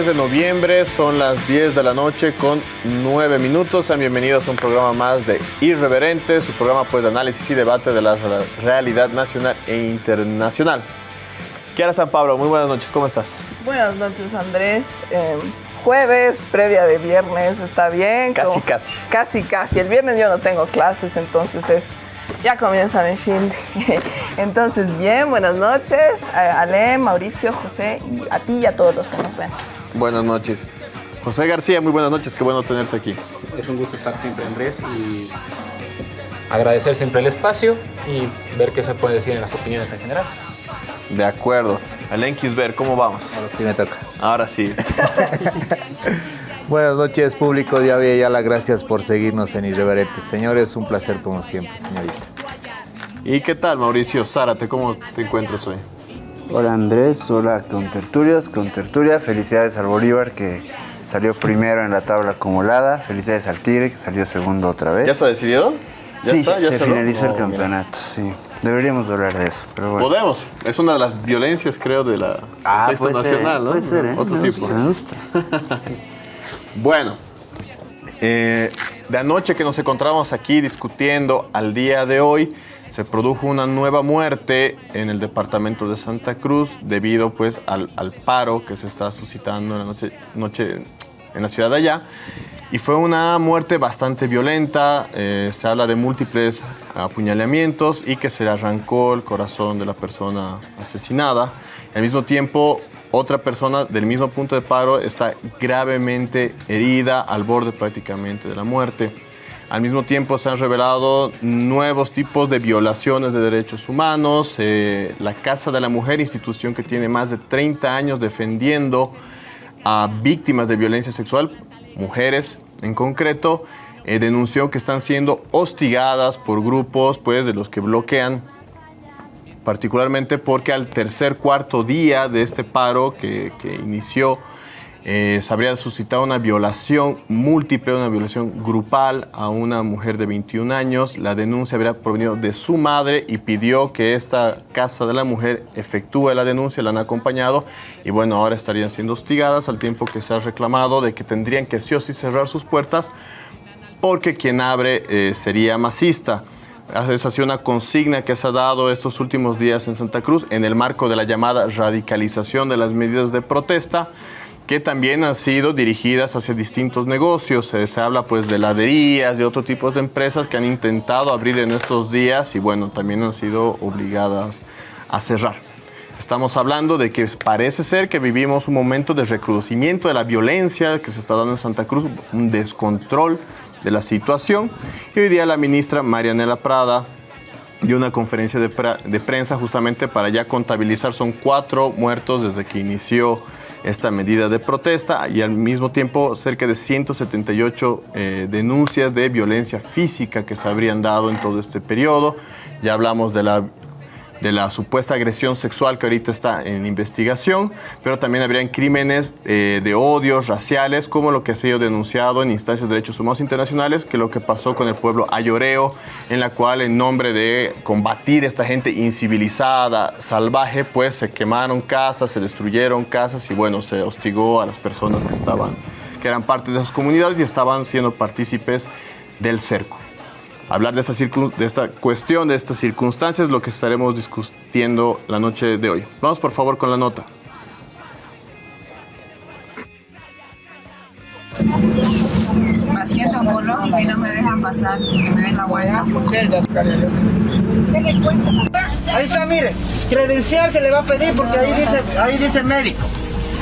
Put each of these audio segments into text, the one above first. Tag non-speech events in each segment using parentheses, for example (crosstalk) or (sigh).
jueves 10 de noviembre, son las 10 de la noche con 9 minutos. Sean bienvenidos a un programa más de Irreverente, su programa pues, de análisis y debate de la realidad nacional e internacional. Kiara San Pablo, muy buenas noches, ¿cómo estás? Buenas noches, Andrés. Eh, jueves, previa de viernes, ¿está bien? Casi, Como- casi. Casi, casi. El viernes yo no tengo clases, entonces es... Ya comienza mi fin. (laughs) Entonces, bien, buenas noches. A Ale, Mauricio, José y a ti y a todos los que nos ven. Buenas noches. José García, muy buenas noches, qué bueno tenerte aquí. Es un gusto estar siempre, Andrés, y agradecer siempre el espacio y ver qué se puede decir en las opiniones en general. De acuerdo. Alen Kisber, ¿cómo vamos? Ahora sí me toca. Ahora sí. (laughs) Buenas noches, público de Avia. Gracias por seguirnos en Irreverentes. Señores, un placer como siempre, señorita. ¿Y qué tal, Mauricio Zárate? ¿Cómo te encuentras hoy? Hola Andrés, hola con tertulias, con tertulia. Felicidades al Bolívar que salió primero en la tabla acumulada. Felicidades al Tigre que salió segundo otra vez. ¿Ya está decidido? ¿Ya sí, está? ¿Ya se cerró? finalizó Oh, el mira. campeonato, sí. Deberíamos hablar de eso, pero bueno. Podemos. Es una de las violencias, creo, de la Ah, contexto puede ser, nacional, ¿no? puede ser, ¿eh? Otro me tipo. Gusta, me gusta. (laughs) Bueno, eh, de anoche que nos encontramos aquí discutiendo al día de hoy, se produjo una nueva muerte en el departamento de Santa Cruz debido pues al, paro que se está suscitando en la noche, noche en la ciudad de allá. Y fue una muerte bastante violenta, eh, se habla de múltiples apuñalamientos y que se le arrancó el corazón de la persona asesinada. Al mismo tiempo, otra persona del mismo punto de paro está gravemente herida al borde prácticamente de la muerte. Al mismo tiempo se han revelado nuevos tipos de violaciones de derechos humanos. Eh, la Casa de la Mujer, institución que tiene más de 30 años defendiendo a víctimas de violencia sexual, mujeres en concreto, eh, denunció que están siendo hostigadas por grupos pues, de los que bloquean particularmente porque al tercer cuarto día de este paro que, que inició, eh, se habría suscitado una violación múltiple, una violación grupal a una mujer de 21 años. La denuncia habría provenido de su madre y pidió que esta casa de la mujer efectúe la denuncia, la han acompañado y bueno, ahora estarían siendo hostigadas al tiempo que se ha reclamado de que tendrían que sí o sí cerrar sus puertas porque quien abre eh, sería masista. Esa ha sido una consigna que se ha dado estos últimos días en Santa Cruz en el marco de la llamada radicalización de las medidas de protesta que también han sido dirigidas hacia distintos negocios. Eh, se habla pues de laderías, de otro tipo de empresas que han intentado abrir en estos días y bueno, también han sido obligadas a cerrar. Estamos hablando de que parece ser que vivimos un momento de recrudecimiento de la violencia que se está dando en Santa Cruz, un descontrol de la situación. Y hoy día la ministra Marianela Prada dio una conferencia de prensa justamente para ya contabilizar, son cuatro muertos desde que inició esta medida de protesta y al mismo tiempo cerca de 178 eh, denuncias de violencia física que se habrían dado en todo este periodo. Ya hablamos de la de la supuesta agresión sexual que ahorita está en investigación, pero también habrían crímenes eh, de odios raciales, como lo que ha sido denunciado en instancias de derechos humanos internacionales, que lo que pasó con el pueblo ayoreo, en la cual en nombre de combatir esta gente incivilizada, salvaje, pues se quemaron casas, se destruyeron casas y bueno, se hostigó a las personas que estaban, que eran parte de esas comunidades y estaban siendo partícipes del cerco hablar de esta, de esta cuestión, de estas circunstancias, lo que estaremos discutiendo la noche de hoy. Vamos por favor con la nota. me siento en Colombia y no me dejan pasar y que me den la vuelta. Ahí está, mire, credencial se le va a pedir porque ahí dice, ahí dice médico.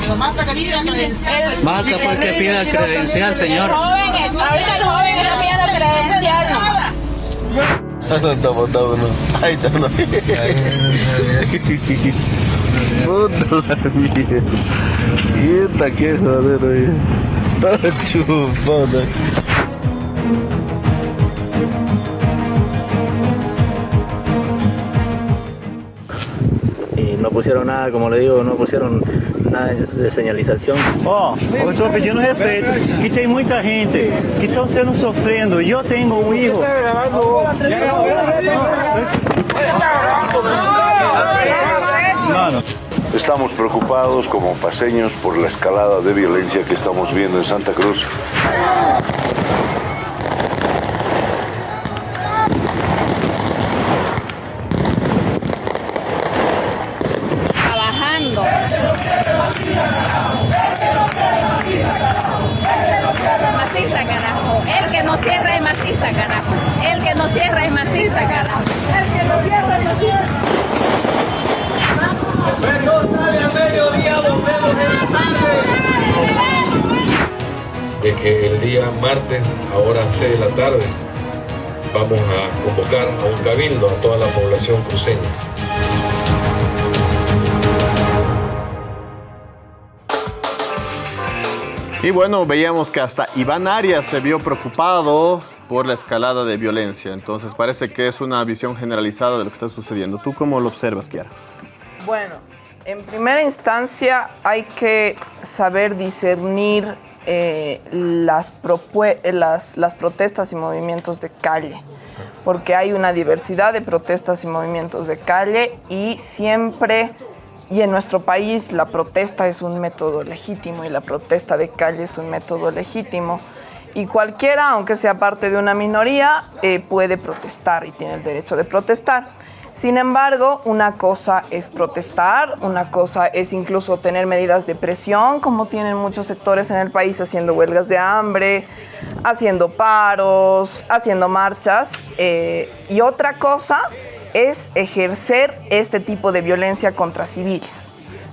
Basta porque pida credencial, señor. ahorita el joven está pidiendo credencial. No está botado uno. Ahí está uno. Puta la mierda. Puta, qué joder, oye. Todo chupado. Pusieron nada, como le digo, no pusieron nada de señalização. Ó, eu estou pedindo respeito, que tem muita gente que estão sendo sofrendo. E eu tenho um filho. Mano, hermano. Estamos preocupados como paseños por la escalada de violencia que estamos viendo en Santa Cruz. Convocar a un cabildo a toda la población cruceña. Y bueno, veíamos que hasta Iván Arias se vio preocupado por la escalada de violencia. Entonces parece que es una visión generalizada de lo que está sucediendo. ¿Tú cómo lo observas, Kiara? Bueno, en primera instancia hay que saber discernir eh, las, eh, las, las protestas y movimientos de calle, porque hay una diversidad de protestas y movimientos de calle y siempre, y en nuestro país la protesta es un método legítimo y la protesta de calle es un método legítimo. Y cualquiera, aunque sea parte de una minoría, eh, puede protestar y tiene el derecho de protestar. Sin embargo, una cosa es protestar, una cosa es incluso tener medidas de presión, como tienen muchos sectores en el país haciendo huelgas de hambre, haciendo paros, haciendo marchas. eh, y otra cosa es ejercer este tipo de violencia contra civiles.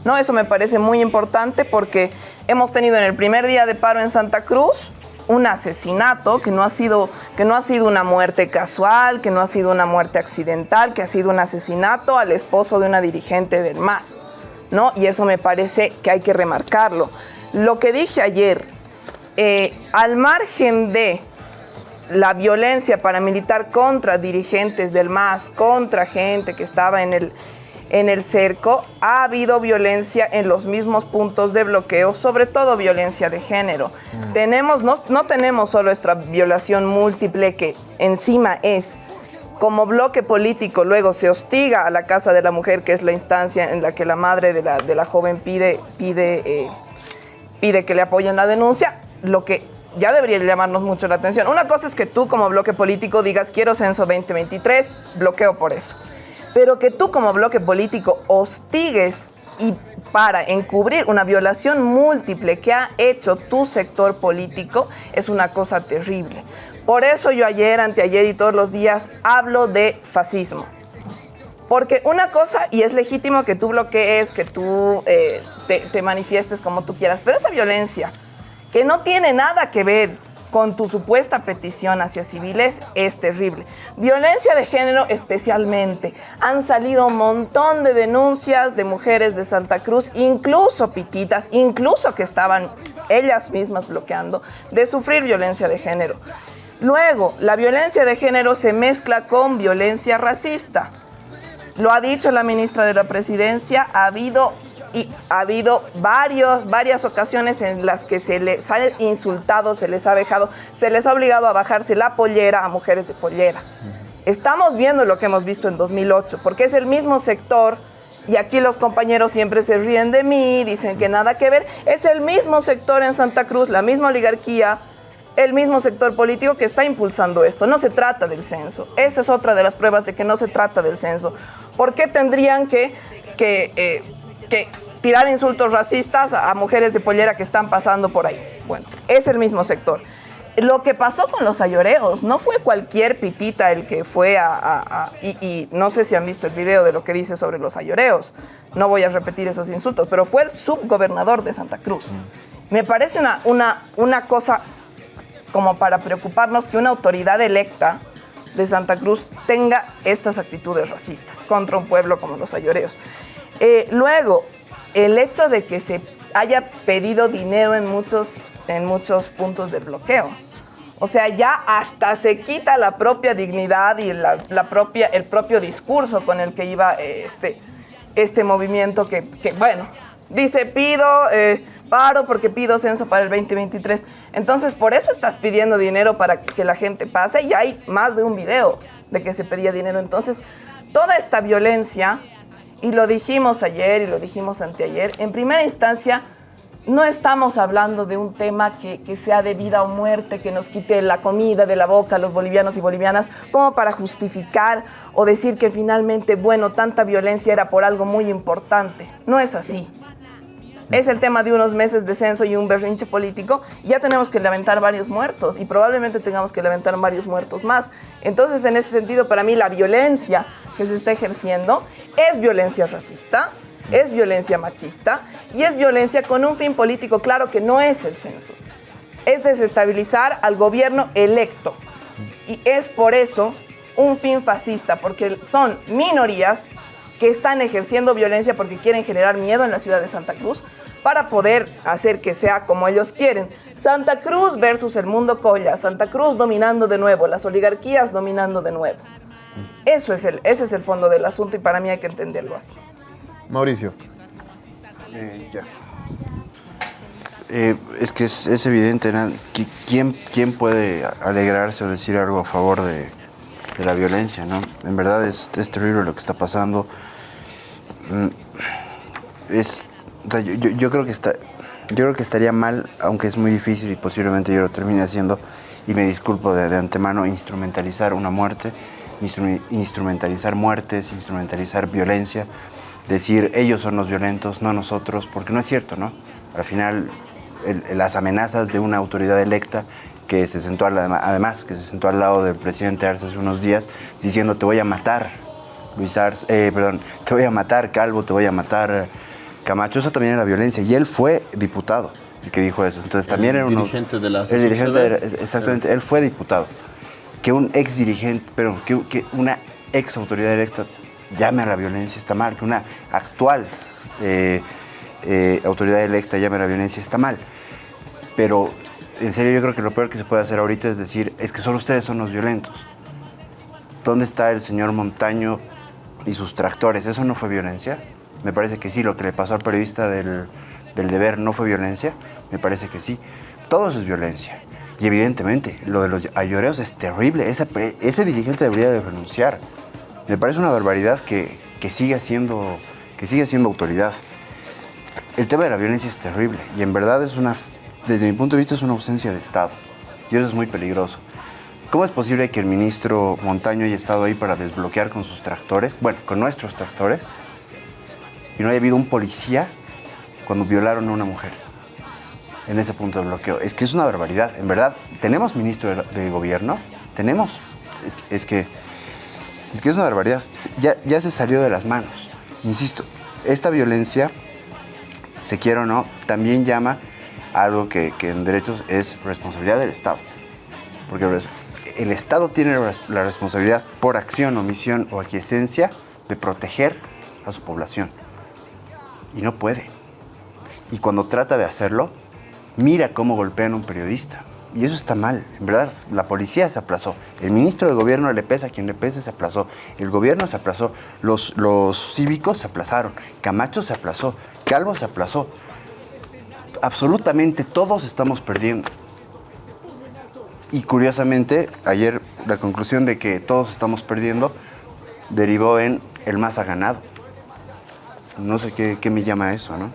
¿no? Eso me parece muy importante porque hemos tenido en el primer día de paro en Santa Cruz un asesinato que no ha sido que no ha sido una muerte casual, que no ha sido una muerte accidental, que ha sido un asesinato al esposo de una dirigente del MAS, ¿no? Y eso me parece que hay que remarcarlo. Lo que dije ayer, eh, al margen de la violencia paramilitar contra dirigentes del MAS, contra gente que estaba en el, en el cerco, ha habido violencia en los mismos puntos de bloqueo, sobre todo violencia de género. Tenemos, no, no tenemos solo esta violación múltiple que encima es como bloque político, luego se hostiga a la Casa de la Mujer, que es la instancia en la que la madre de la, de la joven pide, pide, eh, pide que le apoyen la denuncia, lo que ya debería llamarnos mucho la atención. Una cosa es que tú como bloque político digas quiero censo 2023, bloqueo por eso. Pero que tú como bloque político hostigues y para encubrir una violación múltiple que ha hecho tu sector político es una cosa terrible. Por eso yo ayer, anteayer y todos los días hablo de fascismo. Porque una cosa, y es legítimo que tú bloquees, que tú eh, te, te manifiestes como tú quieras, pero esa violencia que no tiene nada que ver con tu supuesta petición hacia civiles es terrible. Violencia de género especialmente. Han salido un montón de denuncias de mujeres de Santa Cruz, incluso pititas, incluso que estaban ellas mismas bloqueando, de sufrir violencia de género. Luego, la violencia de género se mezcla con violencia racista. Lo ha dicho la ministra de la Presidencia, ha habido, y ha habido varios, varias ocasiones en las que se les ha insultado, se les ha dejado, se les ha obligado a bajarse la pollera a mujeres de pollera. Estamos viendo lo que hemos visto en 2008, porque es el mismo sector, y aquí los compañeros siempre se ríen de mí, dicen que nada que ver, es el mismo sector en Santa Cruz, la misma oligarquía, el mismo sector político que está impulsando esto. No se trata del censo. Esa es otra de las pruebas de que no se trata del censo. ¿Por qué tendrían que, que, eh, que tirar insultos racistas a mujeres de pollera que están pasando por ahí? Bueno, es el mismo sector. Lo que pasó con los ayoreos no fue cualquier pitita el que fue a... a- a- y, y no sé si han visto el video de lo que dice sobre los ayoreos. No voy a repetir esos insultos, pero fue el subgobernador de Santa Cruz. Me parece una, una, una cosa como para preocuparnos que una autoridad electa de Santa Cruz tenga estas actitudes racistas contra un pueblo como los ayoreos. Eh, luego, el hecho de que se haya pedido dinero en muchos, en muchos puntos del bloqueo. O sea, ya hasta se quita la propia dignidad y la, propia, el propio discurso con el que iba eh, este, este movimiento que, que, bueno, dice pido eh, paro porque pido censo para el 2023. Entonces, por eso estás pidiendo dinero para que la gente pase y hay más de un video de que se pedía dinero. Entonces, toda esta violencia y lo dijimos ayer y lo dijimos anteayer, en primera instancia no estamos hablando de un tema que, que, sea de vida o muerte, que nos quite la comida de la boca a los bolivianos y bolivianas, como para justificar o decir que finalmente, bueno, tanta violencia era por algo muy importante. No es así. Es el tema de unos meses de censo y un berrinche político. Ya tenemos que lamentar varios muertos y probablemente tengamos que lamentar varios muertos más. Entonces, en ese sentido, para mí la violencia que se está ejerciendo es violencia racista, es violencia machista y es violencia con un fin político claro que no es el censo. Es desestabilizar al gobierno electo. Y es por eso un fin fascista, porque son minorías que están ejerciendo violencia porque quieren generar miedo en la ciudad de Santa Cruz para poder hacer que sea como ellos quieren. Santa Cruz versus el mundo colla, Santa Cruz dominando de nuevo, las oligarquías dominando de nuevo. Eso es el, ese es el fondo del asunto y para mí hay que entenderlo así. Mauricio. Eh, ya. Eh, es que es, es evidente, ¿no? ¿Quién, ¿quién puede alegrarse o decir algo a favor de, de la violencia, ¿no? En verdad es, es, terrible lo que está pasando. Mm, Es, o sea, yo, yo, yo, creo que está, yo creo que estaría mal, aunque es muy difícil y posiblemente yo lo termine haciendo, y me disculpo de, antemano, instrumentalizar una muerte, instru instrumentalizar muertes, instrumentalizar violencia, decir ellos son los violentos, no nosotros, porque no es cierto, ¿no? Al final, las amenazas de una autoridad electa que se sentó, al, además, que se sentó al lado del presidente Arce hace unos días, diciendo te voy a matar, Luis Arce, eh, perdón, te voy a matar, Calvo, te voy a matar, Camacho, eso también era violencia, y él fue diputado, el que dijo eso. Entonces también era uno... dirigente de la El dirigente, era, exactamente, él fue diputado. Que un ex dirigente, perdón, que, que una ex autoridad electa llame a la violencia está mal, que una actual eh, eh, autoridad electa llame a la violencia está mal. Pero en serio yo creo que lo peor que se puede hacer ahorita es decir, es que solo ustedes son los violentos. ¿Dónde está el señor Montaño y sus tractores? ¿Eso no fue violencia? Me parece que sí, lo que le pasó al periodista del, deber no fue violencia, me parece que sí. Todo eso es violencia. Y evidentemente, lo de los ayoreos es terrible. Ese, ese dirigente debería de renunciar. Me parece una barbaridad que, que, siga siendo, que siga siendo autoridad. El tema de la violencia es terrible y en verdad es una, desde mi punto de vista es una ausencia de Estado. Y eso es muy peligroso. ¿Cómo es posible que el ministro Montaño haya estado ahí para desbloquear con sus tractores, bueno, con nuestros tractores, y no haya habido un policía cuando violaron a una mujer en ese punto de bloqueo? Es que es una barbaridad, en verdad. ¿Tenemos ministro de, gobierno? ¿Tenemos? Es, que es que es una barbaridad. Ya, ya se salió de las manos. Insisto, esta violencia, se quiera o no, también llama algo que, en derechos es responsabilidad del Estado. Porque el Estado tiene la responsabilidad por acción, omisión o aquiescencia de proteger a su población. Y no puede. Y cuando trata de hacerlo, mira cómo golpean a un periodista. Y eso está mal, en verdad, la policía se aplazó, el ministro de gobierno le pesa quien le pese se aplazó, el gobierno se aplazó, los, los cívicos se aplazaron, Camacho se aplazó, Calvo se aplazó. Absolutamente todos estamos perdiendo. Y curiosamente, ayer la conclusión de que todos estamos perdiendo derivó en el más ha ganado. No sé qué, qué me llama eso, ¿no?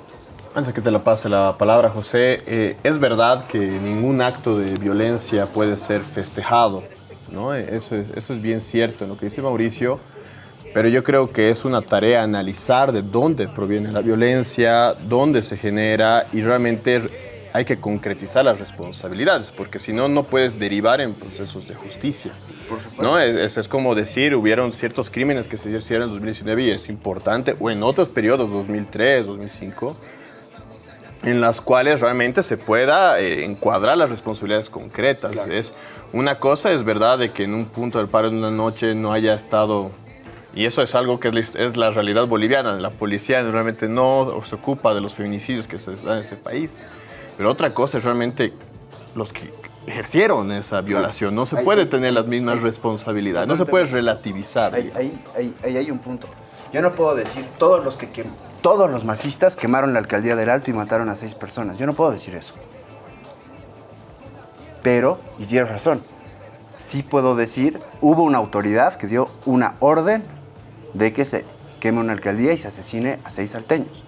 Antes que te la pase la palabra, José, eh, es verdad que ningún acto de violencia puede ser festejado, ¿no? Eso es, eso es bien cierto, lo que dice Mauricio, pero yo creo que es una tarea analizar de dónde proviene la violencia, dónde se genera y realmente hay que concretizar las responsabilidades, porque si no, no puedes derivar en procesos de justicia. ¿no? Es, es, como decir, hubieron ciertos crímenes que se hicieron en 2019 y es importante, o en otros periodos, 2003, 2005, en las cuales realmente se pueda eh, encuadrar las responsabilidades concretas. Claro. Es una cosa es verdad de que en un punto del paro de una noche no haya estado y eso es algo que es la, realidad boliviana. La policía realmente no se ocupa de los feminicidios que se dan en ese país. Pero otra cosa es realmente los que ejercieron esa violación. No se puede tener las mismas responsabilidades, no se puede relativizar. Ahí, hay un punto. Yo no puedo decir todos los que, que todos los masistas quemaron la alcaldía del Alto y mataron a seis personas. Yo no puedo decir eso. Pero, y tienes razón, sí puedo decir, hubo una autoridad que dio una orden de que se queme una alcaldía y se asesine a seis salteños.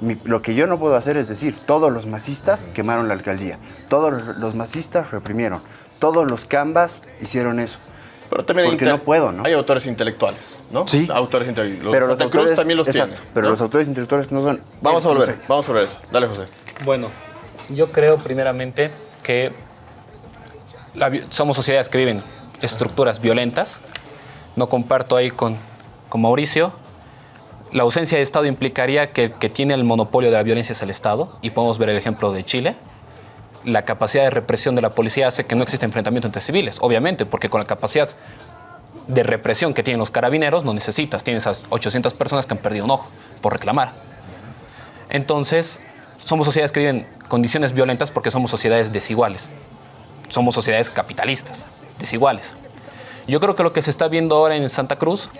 Mi- lo que yo no puedo hacer es decir, todos los masistas quemaron la alcaldía, todos los, los masistas reprimieron, todos los cambas hicieron eso. Pero también Porque no puedo, ¿no? Hay autores intelectuales, ¿no? Sí. Autores intelectuales. Los pero Santa los Cruz autores, también los exacto, tiene. pero ¿no? los autores intelectuales no son... Vamos a volver, vamos a volver eso. Dale, José. Bueno, yo creo primeramente que la somos sociedades que viven estructuras violentas. No comparto ahí con, con Mauricio. La ausencia de Estado implicaría que el que tiene el monopolio de la violencia es el Estado, y podemos ver el ejemplo de Chile. La capacidad de represión de la policía hace que no exista enfrentamiento entre civiles, obviamente, porque con la capacidad de represión que tienen los carabineros no necesitas. Tienes esas 800 personas que han perdido un ojo por reclamar. Entonces, somos sociedades que viven condiciones violentas porque somos sociedades desiguales. Somos sociedades capitalistas, desiguales. Yo creo que lo que se está viendo ahora en Santa Cruz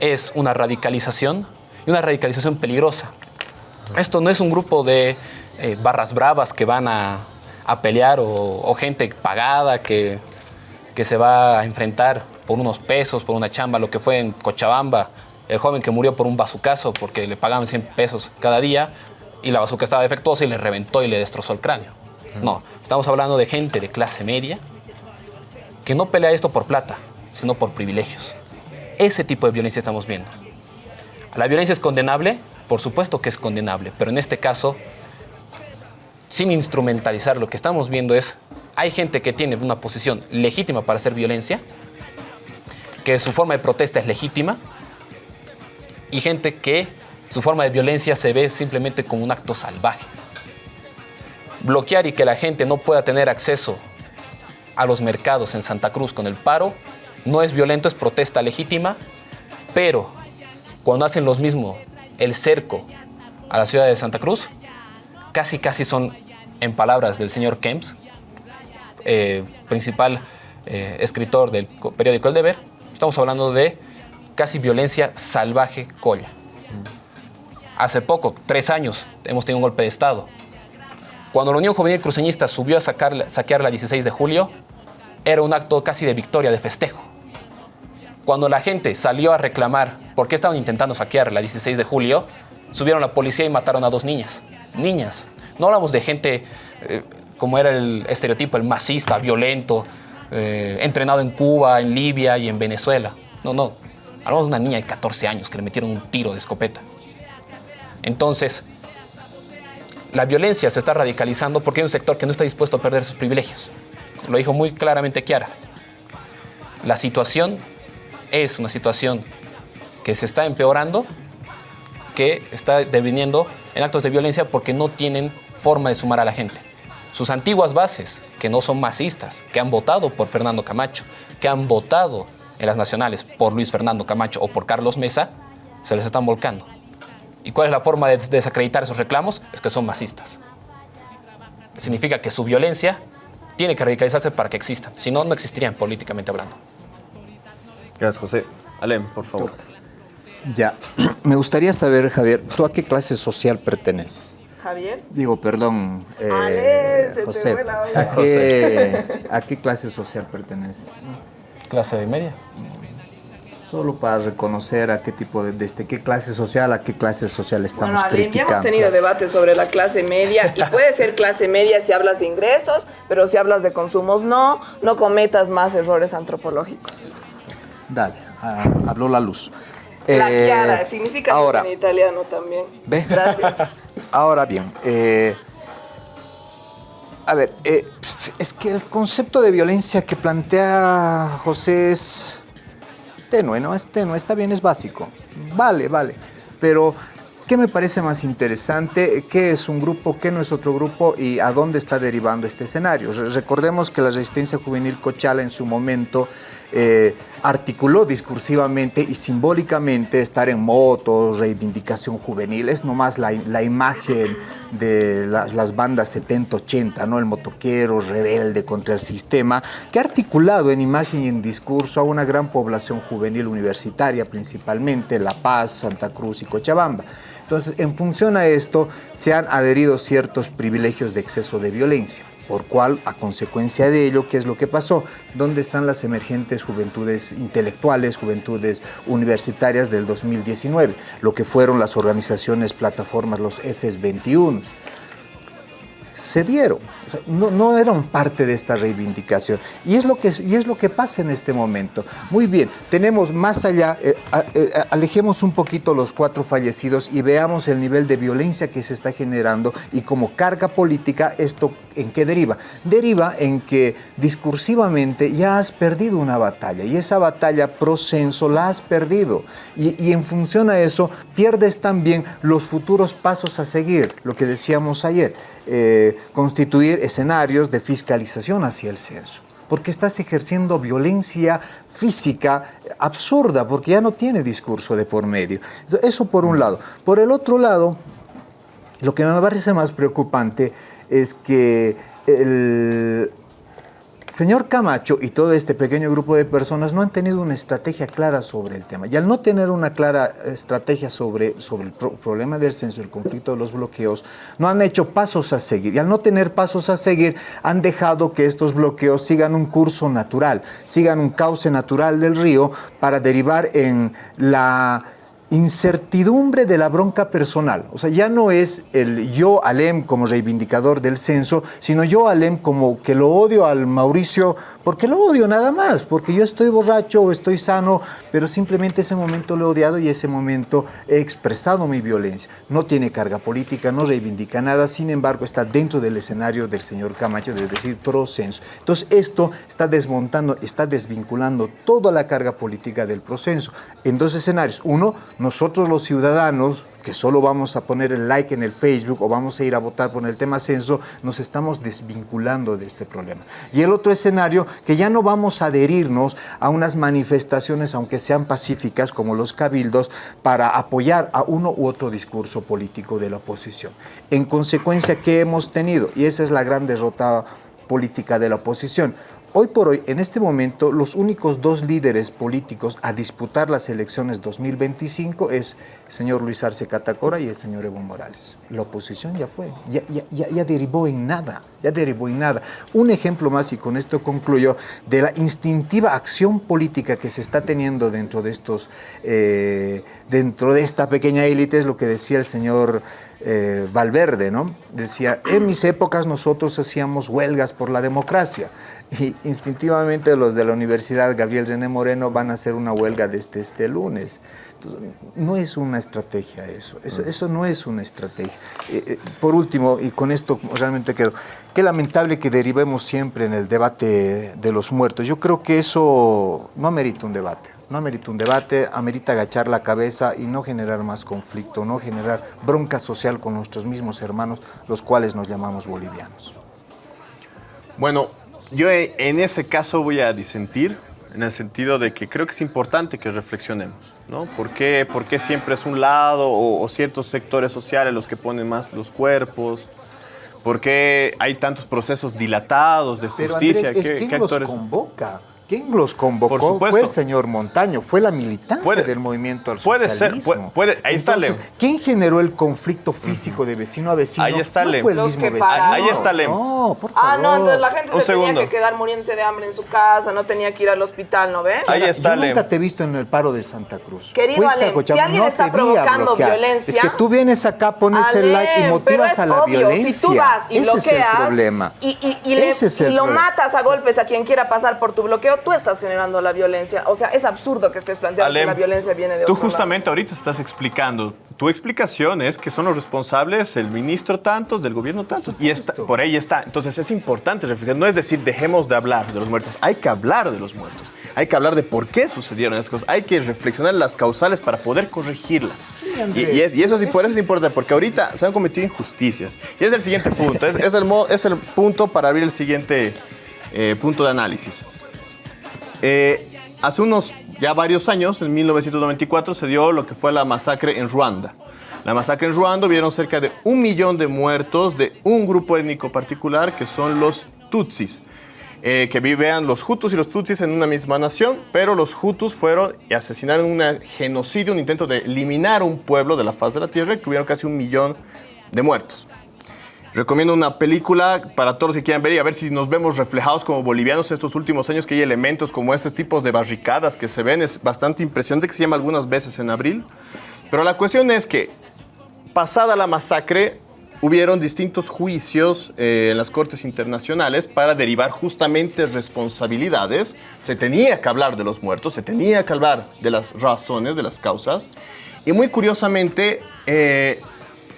es una radicalización y una radicalización peligrosa. Esto no es un grupo de eh, barras bravas que van a, a pelear o, o gente pagada que, que se va a enfrentar por unos pesos, por una chamba, lo que fue en Cochabamba, el joven que murió por un bazucazo porque le pagaban 100 pesos cada día y la bazuca estaba defectuosa y le reventó y le destrozó el cráneo. No, estamos hablando de gente de clase media que no pelea esto por plata, sino por privilegios. Ese tipo de violencia estamos viendo. ¿La violencia es condenable? Por supuesto que es condenable, pero en este caso, sin instrumentalizar, lo que estamos viendo es, hay gente que tiene una posición legítima para hacer violencia, que su forma de protesta es legítima, y gente que su forma de violencia se ve simplemente como un acto salvaje. Bloquear y que la gente no pueda tener acceso a los mercados en Santa Cruz con el paro no es violento, es protesta legítima, pero cuando hacen los mismos el cerco a la ciudad de Santa Cruz, casi casi son, en palabras del señor Kemps, eh, principal eh, escritor del co- periódico El Deber, estamos hablando de casi violencia salvaje colla. Hace poco, tres años, hemos tenido un golpe de Estado. Cuando la Unión Juvenil Cruceñista subió a sacar- saquear la 16 de julio, era un acto casi de victoria, de festejo. Cuando la gente salió a reclamar por qué estaban intentando saquear la 16 de julio, subieron la policía y mataron a dos niñas. Niñas. No hablamos de gente eh, como era el estereotipo, el masista, violento, eh, entrenado en Cuba, en Libia y en Venezuela. No, no. Hablamos de una niña de 14 años que le metieron un tiro de escopeta. Entonces, la violencia se está radicalizando porque hay un sector que no está dispuesto a perder sus privilegios. Lo dijo muy claramente Kiara. La situación es una situación que se está empeorando, que está deviniendo en actos de violencia porque no tienen forma de sumar a la gente. Sus antiguas bases, que no son masistas, que han votado por Fernando Camacho, que han votado en las nacionales por Luis Fernando Camacho o por Carlos Mesa, se les están volcando. ¿Y cuál es la forma de desacreditar esos reclamos? Es que son masistas. Significa que su violencia tiene que radicalizarse para que existan. Si no, no existirían políticamente hablando. Gracias, José. Alem, por favor. Ya, (clears throat) me gustaría saber, Javier, ¿tú a qué clase social perteneces? Javier. Digo, perdón, eh, Ale, se te José, fue la olla. ¿a qué, ¿a qué clase social perteneces? Clase de media. Solo para reconocer a qué tipo de, desde qué clase social a qué clase social estamos Bueno, Ale, ya criticando. hemos tenido debates sobre la clase media y (laughs) puede ser clase media si hablas de ingresos, pero si hablas de consumos no, no cometas más errores antropológicos. Dale, ah, habló la luz. La Eh, chiara, significa ahora, en italiano también. ¿Ve? Gracias. (laughs) Ahora bien, eh, a ver, eh, es que el concepto de violencia que plantea José es tenue, ¿no? Es tenue, está bien, es básico. Vale, vale. Pero, ¿qué me parece más interesante? ¿Qué es un grupo? ¿Qué no es otro grupo? ¿Y a dónde está derivando este escenario? Re- Recordemos que la resistencia juvenil Cochala en su momento eh, articuló discursivamente y simbólicamente estar en motos, reivindicación juvenil, es nomás la, la imagen de las, bandas 70-80, ¿no? el motoquero rebelde contra el sistema, que ha articulado en imagen y en discurso a una gran población juvenil universitaria, principalmente La Paz, Santa Cruz y Cochabamba. Entonces, en función a esto, se han adherido ciertos privilegios de exceso de violencia. Por cual, a consecuencia de ello, ¿qué es lo que pasó? ¿Dónde están las emergentes juventudes intelectuales, juventudes universitarias del 2019? Lo que fueron las organizaciones, plataformas, los FES 21 se dieron, o no, no, eran parte de esta reivindicación. Y es, lo que, y es lo que pasa en este momento. Muy bien, tenemos más allá, eh, eh, alejemos un poquito los cuatro fallecidos y veamos el nivel de violencia que se está generando y como carga política esto en qué deriva. Deriva en que discursivamente ya has perdido una batalla y esa batalla pro censo la has perdido. Y, y en función a eso pierdes también los futuros pasos a seguir, lo que decíamos ayer eh, constituir escenarios de fiscalización hacia el censo, porque estás ejerciendo violencia física absurda, porque ya no tiene discurso de por medio. Eso por un lado. Por el otro lado, lo que me parece más preocupante es que el, Señor Camacho y todo este pequeño grupo de personas no han tenido una estrategia clara sobre el tema. Y al no tener una clara estrategia sobre, sobre el problema del censo, el conflicto de los bloqueos, no han hecho pasos a seguir. Y al no tener pasos a seguir, han dejado que estos bloqueos sigan un curso natural, sigan un cauce natural del río para derivar en la incertidumbre de la bronca personal. O sea, ya no es el yo Alem como reivindicador del censo, sino yo Alem como que lo odio al Mauricio porque lo odio nada más, porque yo estoy borracho o estoy sano, pero simplemente ese momento lo he odiado y ese momento he expresado mi violencia. No tiene carga política, no reivindica nada, sin embargo está dentro del escenario del señor Camacho, es decir, procenso. Entonces esto está desmontando, está desvinculando toda la carga política del proceso en dos escenarios. Uno, nosotros los ciudadanos, que solo vamos a poner el like en el Facebook o vamos a ir a votar por el tema censo, nos estamos desvinculando de este problema. Y el otro escenario, que ya no vamos a adherirnos a unas manifestaciones, aunque sean pacíficas, como los cabildos, para apoyar a uno u otro discurso político de la oposición. En consecuencia, ¿qué hemos tenido? Y esa es la gran derrota política de la oposición Hoy por hoy, en este momento, los únicos dos líderes políticos a disputar las elecciones 2025 es el señor Luis Arce Catacora y el señor Evo Morales. La oposición ya fue, ya, derivó en nada, ya derivó en nada. Un ejemplo más, y con esto concluyo, de la instintiva acción política que se está teniendo dentro de estos, eh, dentro de esta pequeña élite, es lo que decía el señor eh, Valverde, ¿no? Decía, en mis épocas nosotros hacíamos huelgas por la democracia (laughs) y instintivamente los de la Universidad Gabriel René Moreno van a hacer una huelga desde este lunes. no es una estrategia eso, eso, no es una estrategia. Eh, eh, por último, y con esto realmente quedo, qué lamentable que derivemos siempre en el debate de los muertos. Yo creo que eso no amerita un debate. No amerita un debate, amerita agachar la cabeza y no generar más conflicto, no generar bronca social con nuestros mismos hermanos, los cuales nos llamamos bolivianos. Bueno, yo en ese caso voy a disentir, en el sentido de que creo que es importante que reflexionemos, ¿no? ¿Por qué, por qué siempre es un lado o, ciertos sectores sociales los que ponen más los cuerpos? ¿Por qué hay tantos procesos dilatados de justicia? Pero Andrés, ¿Qué, los convoca? ¿Quién los convocó? Por supuesto. Fue el señor Montaño, fue la militancia del movimiento al puede socialismo. Ser, puede, ahí está Lem. ¿Quién generó el conflicto físico de vecino a vecino? Ahí está no Lem. fue el mismo vecino. Ahí está Lem. No, por favor. Ah, no, entonces la gente se tenía que quedar muriéndose de hambre en su casa, no tenía que ir al hospital, ¿no ves? Ahí está Yo Lem. nunca te he visto en el paro de Santa Cruz. Querido Alem, si alguien no está provocando violencia... Es que tú vienes acá, pones Alem, el like y motivas a la obvio, violencia. Si tú vas y Ese bloqueas es el problema. y, y, y, le, Ese es y el lo matas a golpes a quien quiera pasar por tu bloqueo, tú estás generando la violencia. O sea, es absurdo que estés planteando Alem, que la violencia viene de Tú otro justamente ahorita estás explicando. Tu explicación es que son los responsables el ministro tantos, del gobierno tantos. Y está, por ahí está. Entonces es importante reflexionar. No es decir, dejemos de hablar de los muertos. Hay que hablar de los muertos. Hay que hablar de por qué sucedieron esas cosas. Hay que reflexionar las causales para poder corregirlas. y, y, es- y eso sí, por eso es importante, porque ahorita se han cometido injusticias. Y es el siguiente punto. Es, es el, es el punto para abrir el siguiente eh, punto de análisis. Eh, hace unos ya varios años, en 1994, se dio lo que fue la masacre en Ruanda. La masacre en Ruanda vieron cerca de un millón de muertos de un grupo étnico particular que son los Tutsis, eh, que vivían los Hutus y los Tutsis en una misma nación, pero los Hutus fueron y asesinaron un genocidio, un intento de eliminar un pueblo de la faz de la tierra, que hubieron casi un millón de muertos. Recomiendo una película para todos los que quieran ver y a ver si nos vemos reflejados como bolivianos en estos últimos años, que hay elementos como estos tipos de barricadas que se ven. Es bastante impresionante que se llama algunas veces en abril. Pero la cuestión es que, pasada la masacre, hubieron distintos juicios eh, en las cortes internacionales para derivar justamente responsabilidades. Se tenía que hablar de los muertos, se tenía que hablar de las razones, de las causas. Y muy curiosamente, eh,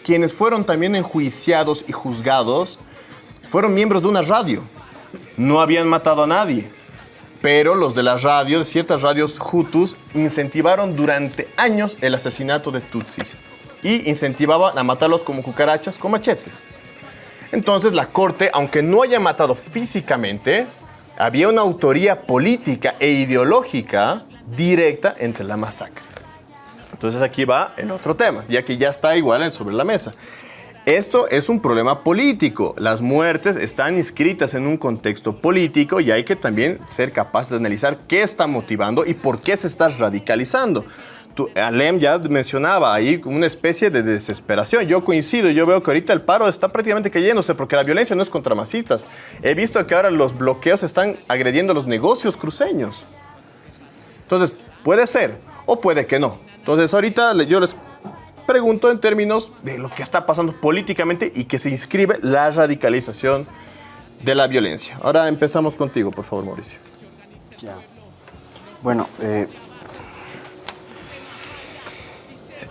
quienes fueron también enjuiciados y juzgados fueron miembros de una radio. No habían matado a nadie, pero los de la radio, de ciertas radios Hutus, incentivaron durante años el asesinato de Tutsis y incentivaban a matarlos como cucarachas con machetes. Entonces la corte, aunque no haya matado físicamente, había una autoría política e ideológica directa entre la masacre. Entonces aquí va el otro tema, ya que ya está igual sobre la mesa. Esto es un problema político. Las muertes están inscritas en un contexto político y hay que también ser capaz de analizar qué está motivando y por qué se está radicalizando. Tú, Alem ya mencionaba ahí una especie de desesperación. Yo coincido, yo veo que ahorita el paro está prácticamente cayéndose porque la violencia no es contra masistas. He visto que ahora los bloqueos están agrediendo los negocios cruceños. Entonces, puede ser o puede que no. Entonces, ahorita yo les pregunto en términos de lo que está pasando políticamente y que se inscribe la radicalización de la violencia. Ahora empezamos contigo, por favor, Mauricio. Ya. Bueno, eh,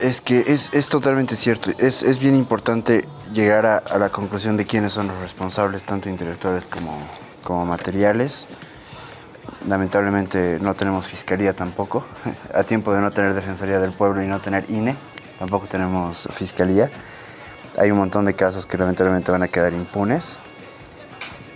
es que es, es totalmente cierto. Es, es, bien importante llegar a, a, la conclusión de quiénes son los responsables, tanto intelectuales como, como materiales. Lamentablemente no tenemos fiscalía tampoco. (laughs) A tiempo de no tener Defensoría del Pueblo y no tener INE, tampoco tenemos fiscalía. Hay un montón de casos que lamentablemente van a quedar impunes.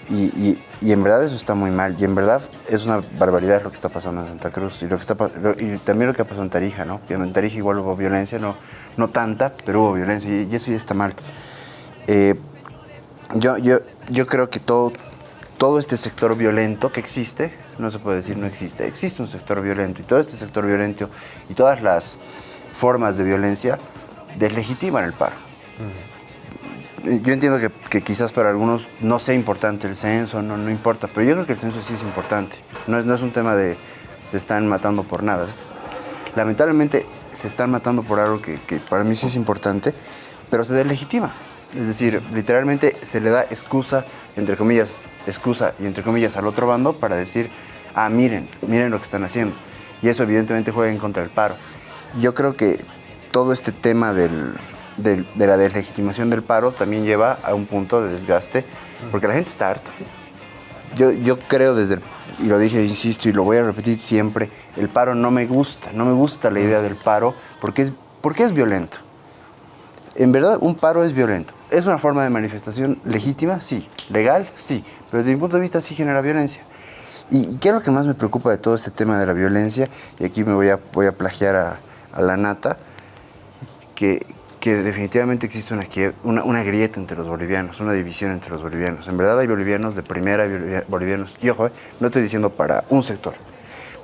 Y, y, y, en verdad eso está muy mal. Y en verdad es una barbaridad lo que está pasando en Santa Cruz. Y, lo que está, y también lo que pasó en Tarija, ¿no? En Tarija igual hubo violencia, no, no tanta, pero hubo violencia. Y, eso ya está mal. Eh, yo, yo, yo creo que todo, todo este sector violento que existe, no se puede decir no existe, existe un sector violento y todo este sector violento y todas las formas de violencia deslegitiman el paro. Uh -huh. Yo entiendo que, que, quizás para algunos no sea importante el censo, no, no importa, pero yo creo que el censo sí es importante. No es, no es un tema de se están matando por nada. Lamentablemente se están matando por algo que, que para mí sí es importante, pero se deslegitima. Es decir, literalmente se le da excusa, entre comillas, excusa y entre comillas al otro bando para decir, ah, miren, miren lo que están haciendo. Y eso evidentemente juega en contra del paro. Yo creo que todo este tema del, del, de la deslegitimación del paro también lleva a un punto de desgaste, porque la gente está harta. Yo, yo creo desde, el, y lo dije, insisto, y lo voy a repetir siempre, el paro no me gusta, no me gusta la idea del paro, porque es, porque es violento. En verdad, un paro es violento. ¿Es una forma de manifestación legítima? Sí. ¿Legal? Sí. Pero desde mi punto de vista sí genera violencia. ¿Y qué es lo que más me preocupa de todo este tema de la violencia? Y aquí me voy a, voy a plagiar a, a la nata, que, que definitivamente existe una, una, una, grieta entre los bolivianos, una división entre los bolivianos. En verdad hay bolivianos de primera, bolivianos, y ojo, eh, no estoy diciendo para un sector.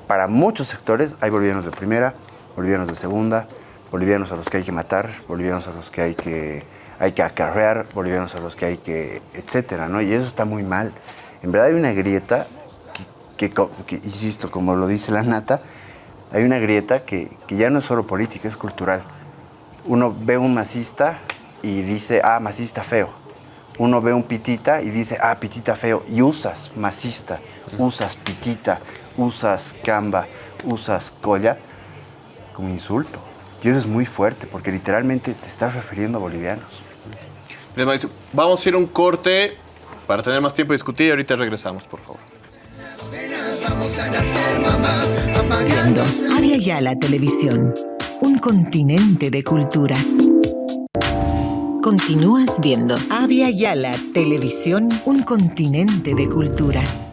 Para muchos sectores hay bolivianos de primera, bolivianos de segunda, bolivianos a los que hay que matar, bolivianos a los que hay que, hay que acarrear, bolivianos a los que hay que, etcétera, ¿no? Y eso está muy mal. En verdad hay una grieta que, que, insisto, como lo dice la nata, hay una grieta que, que, ya no es solo política, es cultural. Uno ve un masista y dice, ah, masista feo. Uno ve un pitita y dice, ah, pitita feo. Y usas masista, usas pitita, usas camba, usas colla como insulto. Y eso es muy fuerte porque literalmente te estás refiriendo a bolivianos. Vamos a ir un corte para tener más tiempo de discutir y ahorita regresamos, por favor. Viendo Avia Yala Televisión, un continente de culturas. Continúas viendo Avia Yala Televisión, un continente de culturas.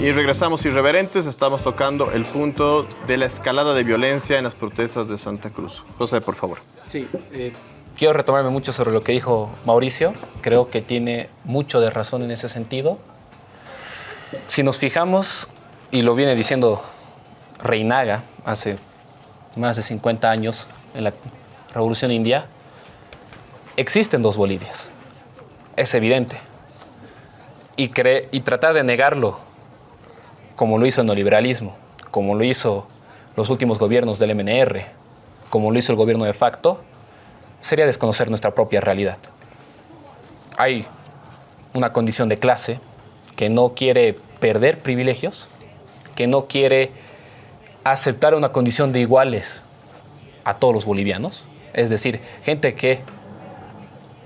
Y regresamos irreverentes, estamos tocando el punto de la escalada de violencia en las protestas de Santa Cruz. José, por favor. Sí, eh, quiero retomarme mucho sobre lo que dijo Mauricio. Creo que tiene mucho de razón en ese sentido. Si nos fijamos, y lo viene diciendo Reinaga hace más de 50 años en la Revolución India, existen dos Bolivias. Es evidente. Y, y tratar de negarlo, como lo hizo el neoliberalismo, como lo hizo los últimos gobiernos del MNR, como lo hizo el gobierno de facto, sería desconocer nuestra propia realidad. Hay una condición de clase que no quiere perder privilegios, que no quiere aceptar una condición de iguales a todos los bolivianos. Es decir, gente que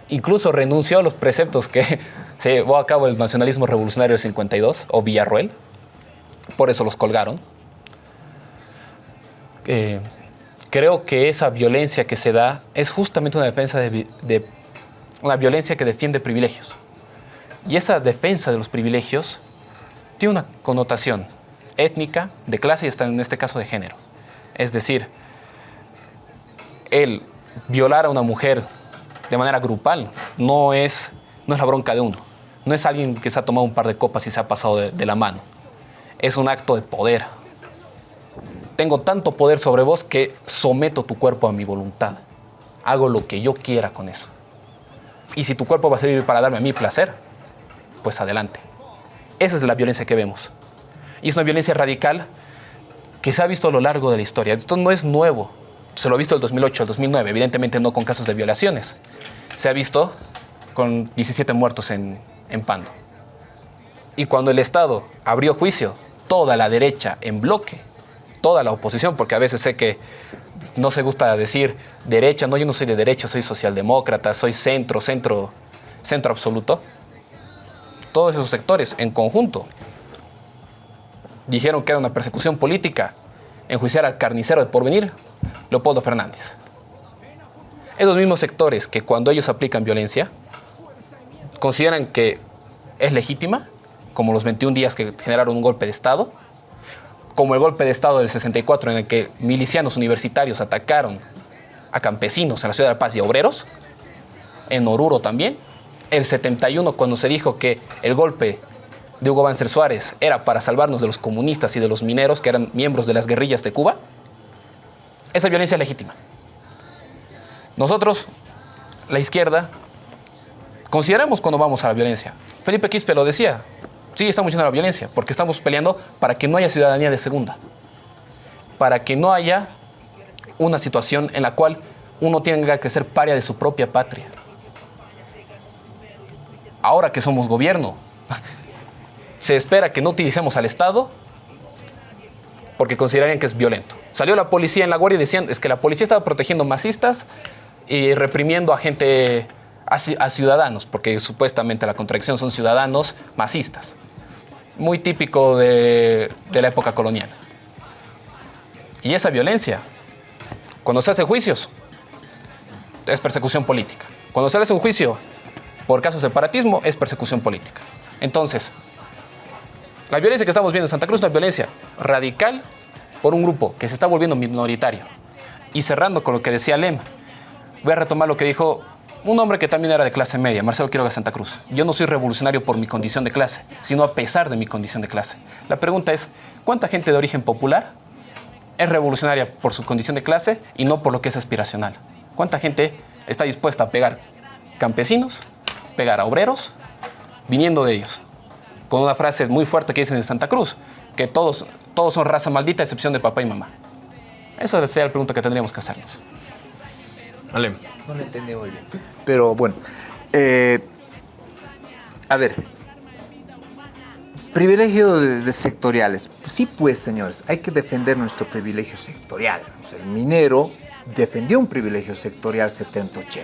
incluso renunció a los preceptos que (laughs) se llevó a cabo el nacionalismo revolucionario del 52 o Villarruel. Por eso los colgaron. Eh, creo que esa violencia que se da es justamente una defensa de, de una violencia que defiende privilegios. Y esa defensa de los privilegios tiene una connotación étnica, de clase y hasta en este caso de género. Es decir, el violar a una mujer de manera grupal no es, no es la bronca de uno. No es alguien que se ha tomado un par de copas y se ha pasado de, de la mano. Es un acto de poder. Tengo tanto poder sobre vos que someto tu cuerpo a mi voluntad. Hago lo que yo quiera con eso. Y si tu cuerpo va a servir para darme a mí placer, pues adelante. Esa es la violencia que vemos. Y es una violencia radical que se ha visto a lo largo de la historia. Esto no es nuevo. Se lo ha visto el 2008, el 2009, evidentemente no con casos de violaciones. Se ha visto con 17 muertos en, en Pando. Y cuando el Estado abrió juicio, toda la derecha en bloque, toda la oposición, porque a veces sé que no se gusta decir derecha, no, yo no soy de derecha, soy socialdemócrata, soy centro, centro, centro absoluto. Todos esos sectores en conjunto dijeron que era una persecución política enjuiciar al carnicero de porvenir, Leopoldo Fernández. Esos mismos sectores que cuando ellos aplican violencia, consideran que es legítima, como los 21 días que generaron un golpe de Estado, como el golpe de Estado del 64 en el que milicianos universitarios atacaron a campesinos en la ciudad de La Paz y a obreros, en Oruro también, el 71 cuando se dijo que el golpe de Hugo Banzer Suárez era para salvarnos de los comunistas y de los mineros que eran miembros de las guerrillas de Cuba, esa violencia es legítima. Nosotros, la izquierda, consideramos cuando vamos a la violencia. Felipe Quispe lo decía, sí, estamos yendo a la violencia, porque estamos peleando para que no haya ciudadanía de segunda, para que no haya una situación en la cual uno tenga que ser paria de su propia patria. Ahora que somos gobierno, se espera que no utilicemos al Estado porque considerarían que es violento. Salió la policía en la guardia y es que la policía estaba protegiendo masistas y reprimiendo a gente, a, ci- a ciudadanos, porque supuestamente la contradicción son ciudadanos masistas. Muy típico de, de la época colonial. Y esa violencia, cuando se hace juicios, es persecución política. Cuando se hace un juicio por caso de separatismo, es persecución política. Entonces, la violencia que estamos viendo en Santa Cruz es una violencia radical por un grupo que se está volviendo minoritario. Y cerrando con lo que decía Lem, voy a retomar lo que dijo un hombre que también era de clase media, Marcelo Quiroga Santa Cruz. Yo no soy revolucionario por mi condición de clase, sino a pesar de mi condición de clase. La pregunta es, ¿cuánta gente de origen popular es revolucionaria por su condición de clase y no por lo que es aspiracional? ¿Cuánta gente está dispuesta a pegar campesinos, pegar a obreros, viniendo de ellos? Con una frase muy fuerte que dicen en Santa Cruz, que todos, todos son raza maldita a excepción de papá y mamá. Esa sería la pregunta que tendríamos que hacernos. Ale. No lo entendí muy bien. Pero bueno, eh, a ver, privilegio de, de sectoriales. Sí, pues, señores, hay que defender nuestro privilegio sectorial. O sea, el minero defendió un privilegio sectorial 70-80.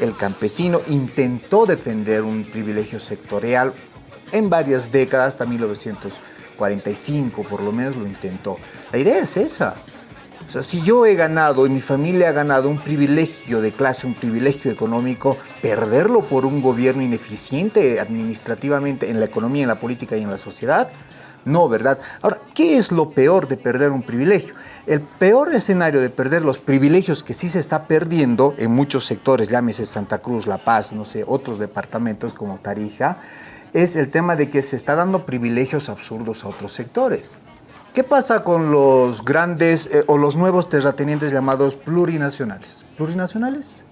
El campesino intentó defender un privilegio sectorial en varias décadas, hasta 1945 por lo menos lo intentó. La idea es esa. O sea, si yo he ganado y mi familia ha ganado un privilegio de clase, un privilegio económico, perderlo por un gobierno ineficiente administrativamente en la economía, en la política y en la sociedad, no, ¿verdad? Ahora, ¿qué es lo peor de perder un privilegio? El peor escenario de perder los privilegios que sí se está perdiendo en muchos sectores, llámese Santa Cruz, La Paz, no sé, otros departamentos como Tarija, es el tema de que se está dando privilegios absurdos a otros sectores. ¿Qué pasa con los grandes eh, o los nuevos terratenientes llamados plurinacionales? ¿Plurinacionales?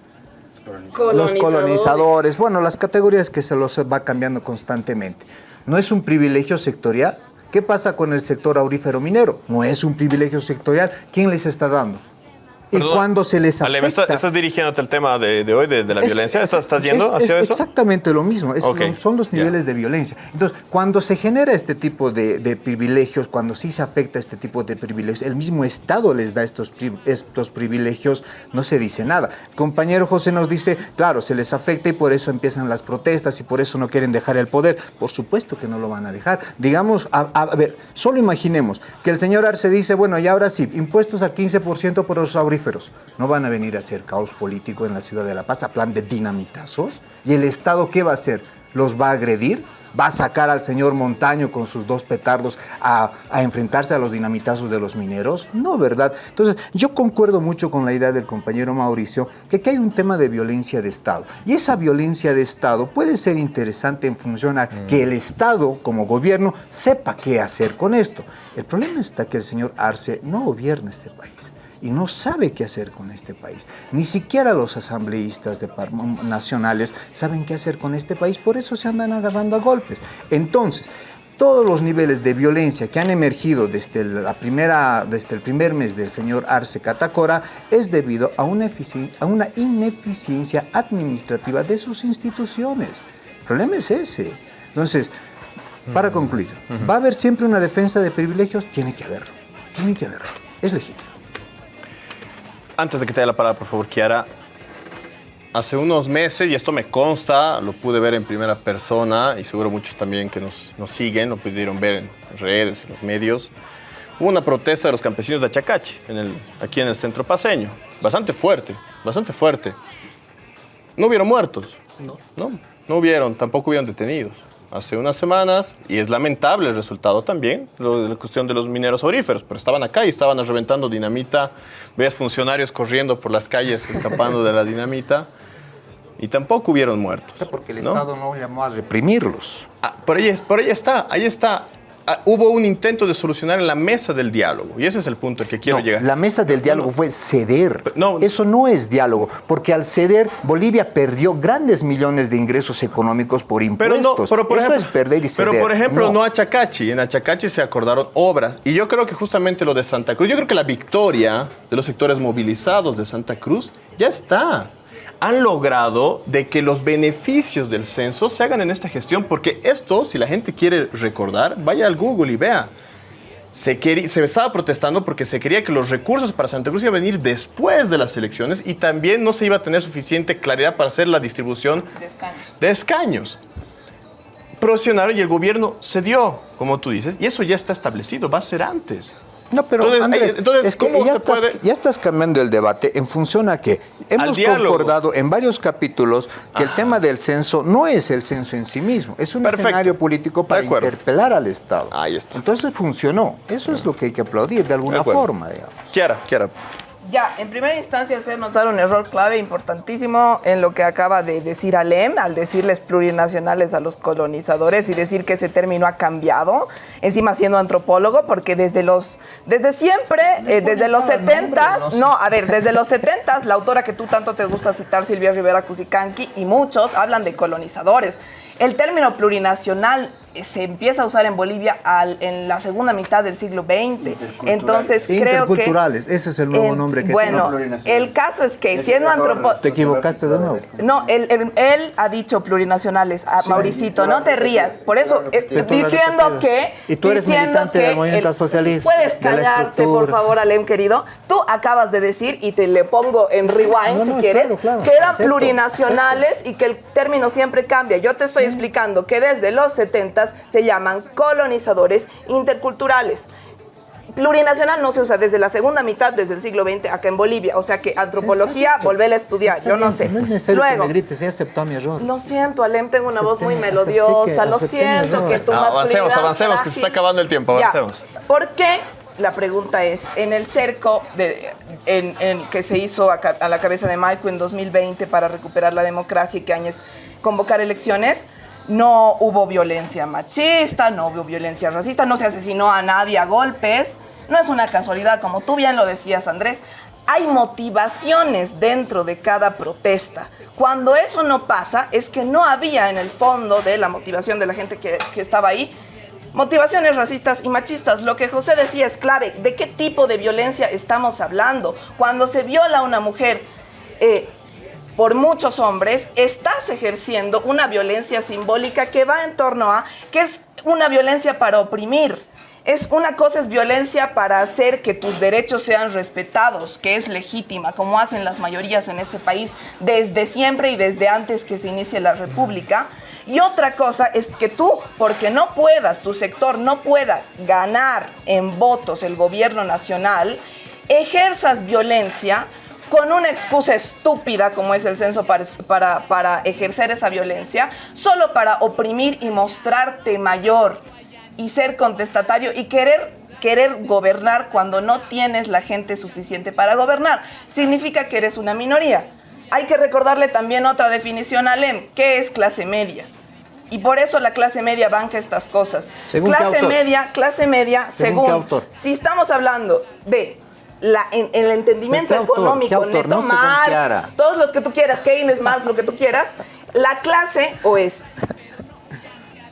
los colonizadores, bueno, las categorías que se los va cambiando constantemente. No es un privilegio sectorial. ¿Qué pasa con el sector aurífero minero? No es un privilegio sectorial. ¿Quién les está dando? Y Perdón, cuando se les Ale, afecta... ¿me estás, estás dirigiéndote al tema de, de hoy, de, de la Es- violencia? es- ¿Estás, estás yendo es- hacia es eso? exactamente lo mismo, lo- son los niveles de violencia. Entonces, cuando se genera este tipo de, de privilegios, cuando sí se afecta este tipo de privilegios, el mismo Estado les da estos, pri- estos privilegios, no se dice nada. El compañero José nos dice, claro, se les afecta y por eso empiezan las protestas y por eso no quieren dejar el poder. Por supuesto que no lo van a dejar. Digamos, a, ver, solo imaginemos que el señor Arce dice, bueno, y ahora sí, impuestos al 15% por los No van a venir a hacer caos político en la ciudad de La Paz a plan de dinamitazos. ¿Y el Estado qué va a hacer? ¿Los va a agredir? ¿Va a sacar al señor Montaño con sus dos petardos a, a enfrentarse a los dinamitazos de los mineros? No, ¿verdad? Entonces, yo concuerdo mucho con la idea del compañero Mauricio que aquí hay un tema de violencia de Estado. Y esa violencia de Estado puede ser interesante en función a que el Estado, como gobierno, sepa qué hacer con esto. El problema está que el señor Arce no gobierna este país y no sabe qué hacer con este país. Ni siquiera los asambleístas de nacionales saben qué hacer con este país, por eso se andan agarrando a golpes. Entonces, todos los niveles de violencia que han emergido desde, la primera, desde el primer mes del señor Arce Catacora es debido a una, efici- a una ineficiencia administrativa de sus instituciones. El problema es ese. Entonces, para concluir, ¿va a haber siempre una defensa de privilegios? Tiene que haberlo. Tiene que haberlo. Es legítimo. Antes de que te dé la palabra, por favor, Kiara. Hace unos meses, y esto me consta, lo pude ver en primera persona, y seguro muchos también que nos, nos siguen lo pudieron ver en redes, en los medios. Hubo una protesta de los campesinos de Achacachi, en el, aquí en el centro paseño. Bastante fuerte, bastante fuerte. No hubieron muertos. No. No, no hubieron, tampoco hubieron detenidos. Hace unas semanas, y es lamentable el resultado también, lo de la cuestión de los mineros auríferos, pero estaban acá y estaban reventando dinamita, veías funcionarios corriendo por las calles escapando de la dinamita, y tampoco hubieron muertos. Porque el ¿no? Estado no llamó a reprimirlos. Ah, por, ahí, por ahí está, ahí está. Ah, hubo un intento de solucionar en la mesa del diálogo, y ese es el punto al que quiero No, llegar. La mesa del diálogo fue ceder. Eso no es diálogo, porque al ceder Bolivia perdió grandes millones de ingresos económicos por Pero impuestos. no, pero por Eso ejemplo, es perder y ceder. Pero por ejemplo, no. Achacachi. En Achacachi se acordaron obras. Y yo creo que justamente lo de Santa Cruz, yo creo que la victoria de los sectores movilizados de Santa Cruz ya está. Han logrado de que los beneficios del censo se hagan en esta gestión, porque esto, si la gente quiere recordar, vaya al Google y vea. Se, quería- se estaba protestando porque se quería que los recursos para Santa Cruz iban a venir después de las elecciones y también no se iba a tener suficiente claridad para hacer la distribución de escaños. Presionaron y el gobierno cedió, como tú dices, y eso ya está establecido, va a ser antes. No, pero Entonces, Andrés, entonces, es que ¿cómo ya, estás, puede- ya estás cambiando el debate en función a que hemos concordado en varios capítulos que el tema del censo no es el censo en sí mismo, es un Perfecto. escenario político para interpelar al Estado. Ahí está. Entonces funcionó. Eso es lo que hay que aplaudir de alguna acuerdo. forma, digamos. Kiara, Kiara. Ya, en primera instancia hacer notar un error clave importantísimo en lo que acaba de decir Alem, al decirles plurinacionales a los colonizadores y decir que ese término ha cambiado, encima siendo antropólogo, porque desde los, desde siempre, eh, desde los 70s, no, a ver, desde los 70s, la autora que tú tanto te gusta citar, Silvia Rivera Cusicanqui, y muchos hablan de colonizadores. El término plurinacional se empieza a usar en Bolivia al- en la segunda mitad del siglo XX. Entonces creo que... Ese es el nuevo En- nombre que Bueno, tiene. el caso es que siendo antropólogo... Te equivocaste de nuevo. No, él, él- él ha dicho plurinacionales. A Mauricito, no te rías. Por eso, eh, diciendo que... Y tú eres diciendo militante del que movimiento el- socialista, Puedes de la callarte, por favor, Alem, querido. Tú acabas de decir, y te le pongo en rewind No, si no, quieres, claro, claro, que eran acepto, plurinacionales y que el término siempre cambia. Yo te estoy explicando que desde los 70 se llaman colonizadores interculturales. Plurinacional no se usa desde la segunda mitad, desde el siglo XX, acá en Bolivia. O sea que antropología, volverla a estudiar, yo no sé. No es necesario Luego, que me grites, ya aceptó mi error. lo siento, Alem, tengo una voz muy melodiosa. que- Lo siento que tu Ah, avancemos, avancemos, que se está acabando el tiempo, Ya. avancemos. ¿Por qué? La pregunta es, en el cerco de, en, en que se hizo a, la cabeza de Maico en 2020 para recuperar la democracia y que años convocar elecciones, no hubo violencia machista, no hubo violencia racista, no se asesinó a nadie a golpes. No es una casualidad, como tú bien lo decías, Andrés. Hay motivaciones dentro de cada protesta. Cuando eso no pasa, es que no había en el fondo de la motivación de la gente que, estaba ahí motivaciones racistas y machistas. Lo que José decía es clave. ¿De qué tipo de violencia estamos hablando? Cuando se viola a una mujer eh, por muchos hombres, estás ejerciendo una violencia simbólica que va en torno a que es una violencia para oprimir. Es una cosa es violencia para hacer que tus derechos sean respetados, que es legítima, como hacen las mayorías en este país desde siempre y desde antes que se inicie la República. Y otra cosa es que tú, porque no puedas, tu sector no pueda ganar en votos el gobierno nacional, ejerzas violencia con una excusa estúpida como es el censo para, para, para ejercer esa violencia, solo para oprimir y mostrarte mayor y ser contestatario y querer querer gobernar cuando no tienes la gente suficiente para gobernar. Significa que eres una minoría. Hay que recordarle también otra definición a Lem, que es clase media. Y por eso la clase media banca estas cosas. ¿Según qué clase media, clase media, ¿Según según, si estamos hablando de la, en, el entendimiento económico, neto No Marx, todos los que tú quieras, Keynes, Marx, lo que tú quieras, la clase o es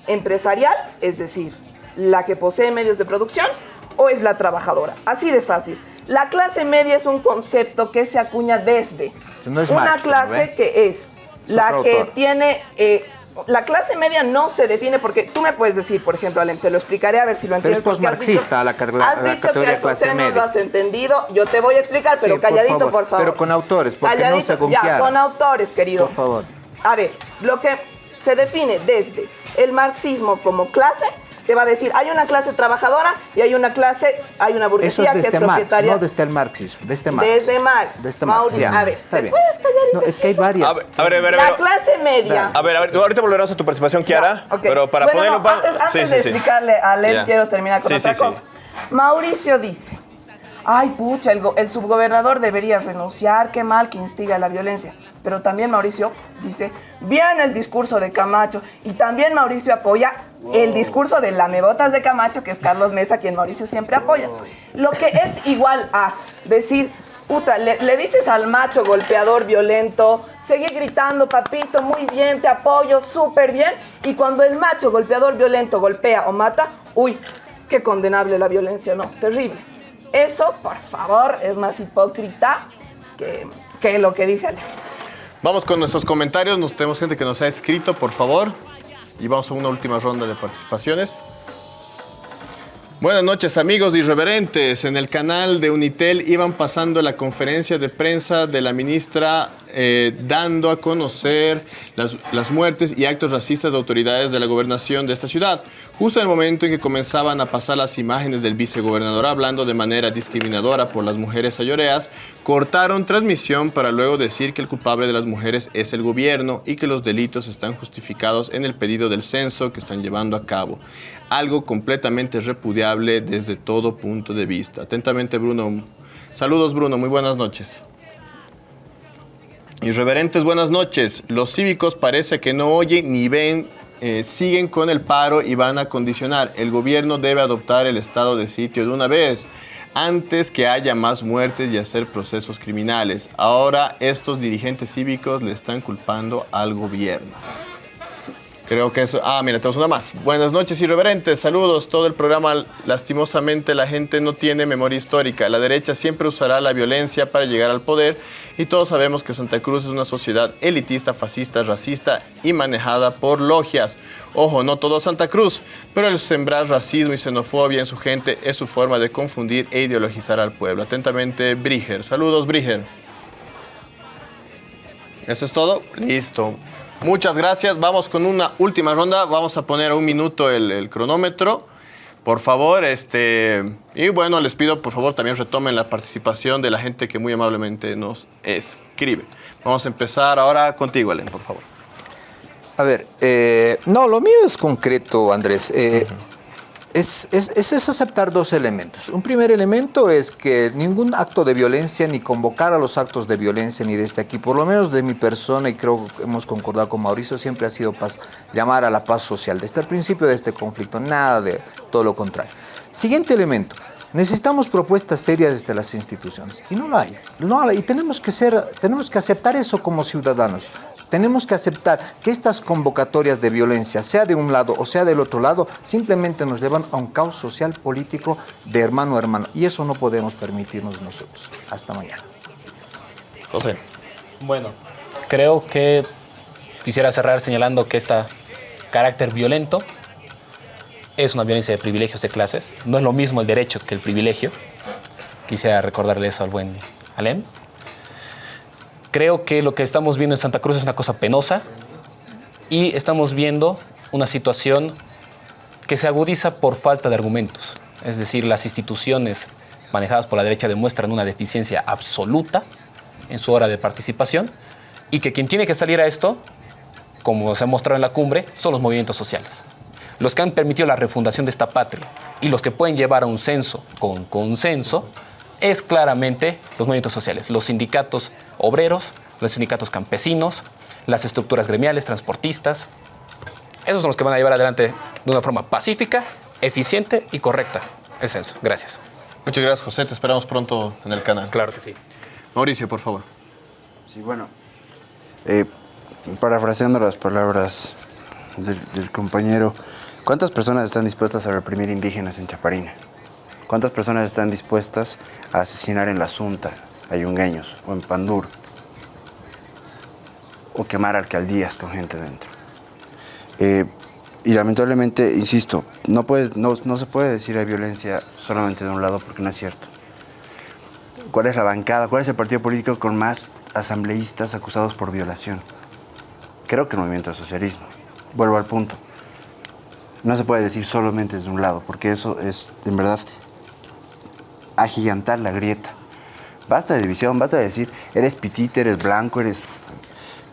empresarial, es decir, la que posee medios de producción, o es la trabajadora. Así de fácil. La clase media es un concepto que se acuña desde No una Marx, clase ¿ve? que es la que tiene... eh, la clase media no se define porque tú me puedes decir, por ejemplo, Alem, te lo explicaré a ver si lo Pero entiendes. es porque has posmarxista dicho- la Has la dicho categoría que clase no media. lo has entendido. Yo te voy a explicar, pero Sí, por calladito, favor, por favor. pero con autores, porque no Calladito, se Ya, confiara. con autores, querido. Por favor. A ver, lo que se define desde el marxismo como clase, te va a decir, hay una clase trabajadora y hay una clase, hay una Eso burguesía es que es desde Marx, propietaria. no desde el marxismo, desde Marx. Desde Marx. Desde Marx, Mauricio, ya. a ver, está ¿te bien. puedes y No, es que hay varias. A ver, a ver, a ver, La clase media. A ver, a ver, ahorita volveremos a tu participación, Kiara. Ok. Pero para Bueno, ponerlo no, antes, antes Sí, de sí, explicarle a Lem, Ya. quiero terminar con Sí, otra sí, sí. cosa. Mauricio dice, ay pucha, el, go- el subgobernador debería renunciar, qué mal que instiga la violencia. Pero también Mauricio dice, bien el discurso de Camacho. Y también Mauricio apoya el discurso de lamebotas de Camacho, que es Carlos Mesa, quien Mauricio siempre apoya. Lo que es igual a decir, puta, le, le dices al macho golpeador violento, sigue gritando, papito, muy bien, te apoyo, súper bien. Y cuando el macho golpeador violento golpea o mata, uy, qué condenable la violencia, no, terrible. Eso, por favor, es más hipócrita que, que lo que dice Ale. Vamos con nuestros comentarios. Nos tenemos gente que nos ha escrito, por favor. Y vamos a una última ronda de participaciones. Buenas noches amigos irreverentes. En el canal de Unitel iban pasando la conferencia de prensa de la ministra eh, dando a conocer las, las muertes y actos racistas de autoridades de la gobernación de esta ciudad. Justo en el momento en que comenzaban a pasar las imágenes del vicegobernador hablando de manera discriminadora por las mujeres ayoreas, cortaron transmisión para luego decir que el culpable de las mujeres es el gobierno y que los delitos están justificados en el pedido del censo que están llevando a cabo algo completamente repudiable desde todo punto de vista. Atentamente, Bruno. Saludos, Bruno. Muy buenas noches. Irreverentes, buenas noches. Los cívicos parece que no oyen ni ven, eh, siguen con el paro y van a condicionar. El gobierno debe adoptar el estado de sitio de una vez antes que haya más muertes y hacer procesos criminales. Ahora estos dirigentes cívicos le están culpando al gobierno. Creo que eso. Ah, mira, tenemos una más. Buenas noches, irreverentes. Saludos. Todo el programa, lastimosamente, la gente no tiene memoria histórica. La derecha siempre usará la violencia para llegar al poder. Y todos sabemos que Santa Cruz es una sociedad elitista, fascista, racista y manejada por logias. Ojo, no todo Santa Cruz, pero el sembrar racismo y xenofobia en su gente es su forma de confundir e ideologizar al pueblo. Atentamente, Briger. Saludos, Briger. ¿Eso es todo? Listo. Muchas gracias. Vamos con una última ronda. Vamos a poner a un minuto el, el cronómetro. Por favor, este. Y bueno, les pido por favor también retomen la participación de la gente que muy amablemente nos escribe. Vamos a empezar ahora contigo, Alen, por favor. A ver, eh, no, lo mío es concreto, Andrés. Eh, es- es- es aceptar dos elementos. Un primer elemento es que ningún acto de violencia, ni convocar a los actos de violencia, ni desde aquí, por lo menos de mi persona, y creo que hemos concordado con Mauricio, siempre ha sido paz, llamar a la paz social. Desde el principio de este conflicto, nada de todo lo contrario. Siguiente elemento. Necesitamos propuestas serias desde las instituciones y no la hay. No hay. Y tenemos que, ser, tenemos que aceptar eso como ciudadanos. Tenemos que aceptar que estas convocatorias de violencia, sea de un lado o sea del otro lado, simplemente nos llevan a un caos social político de hermano a hermano. Y eso no podemos permitirnos nosotros. Hasta mañana. José. Bueno, creo que quisiera cerrar señalando que este carácter violento es una violencia de privilegios de clases. No es lo mismo el derecho que el privilegio. Quisiera recordarle eso al buen Alem. Creo que lo que estamos viendo en Santa Cruz es una cosa penosa y estamos viendo una situación que se agudiza por falta de argumentos. Es decir, las instituciones manejadas por la derecha demuestran una deficiencia absoluta en su hora de participación y que quien tiene que salir a esto, como se ha mostrado en la cumbre, son los movimientos sociales. Los que han permitido la refundación de esta patria y los que pueden llevar a un censo con consenso es claramente los movimientos sociales, los sindicatos obreros, los sindicatos campesinos, las estructuras gremiales, transportistas. Esos son los que van a llevar adelante de una forma pacífica, eficiente y correcta el censo. Gracias. Muchas gracias, José. Te esperamos pronto en el canal. Claro que sí. Mauricio, por favor. Sí, bueno. Eh, parafraseando las palabras del, del compañero, ¿cuántas personas están dispuestas a reprimir indígenas en Chaparina? ¿Cuántas personas están dispuestas a asesinar en la Asunta, a yungueños, o en Pandur? O quemar alcaldías con gente dentro. Eh, y lamentablemente, insisto, no, puedes, no, no se puede decir hay violencia solamente de un lado porque no es cierto. ¿Cuál es la bancada? ¿Cuál es el partido político con más asambleístas acusados por violación? Creo que el movimiento del socialismo. Vuelvo al punto. No se puede decir solamente desde un lado, porque eso es, en verdad, agigantar la grieta. Basta de división, basta de decir, eres pitita, eres blanco, eres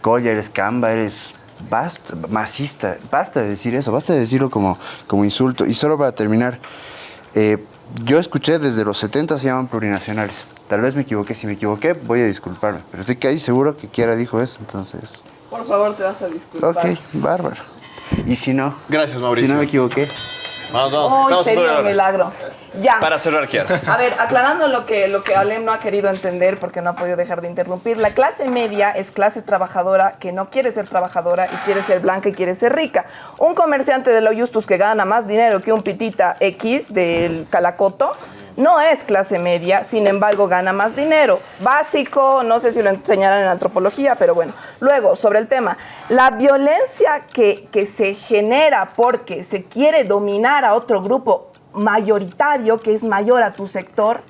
colla, eres camba, eres basta, masista. Basta de decir eso, basta de decirlo como, como insulto. Y solo para terminar, eh, yo escuché desde los 70 se llaman plurinacionales. Tal vez me equivoqué, si me equivoqué voy a disculparme, pero estoy casi seguro que Kiara dijo eso, entonces... Por favor, te vas a disculpar. Ok, bárbaro. Y si no... Gracias, Mauricio. Si no me equivoqué. Vamos, vamos. Oh, estamos sería un milagro. Ya. Para cerrar, Kiara. A ver, aclarando lo que, lo que Alem no ha querido entender porque no ha podido dejar de interrumpir, la clase media es clase trabajadora que no quiere ser trabajadora y quiere ser blanca y quiere ser rica. Un comerciante de lo Justus que gana más dinero que un pitita X del Calacoto no es clase media, sin embargo gana más dinero. Básico, no sé si lo enseñarán en antropología, pero bueno. Luego, sobre el tema, la violencia que, que se genera porque se quiere dominar a otro grupo mayoritario, que es mayor a tu sector,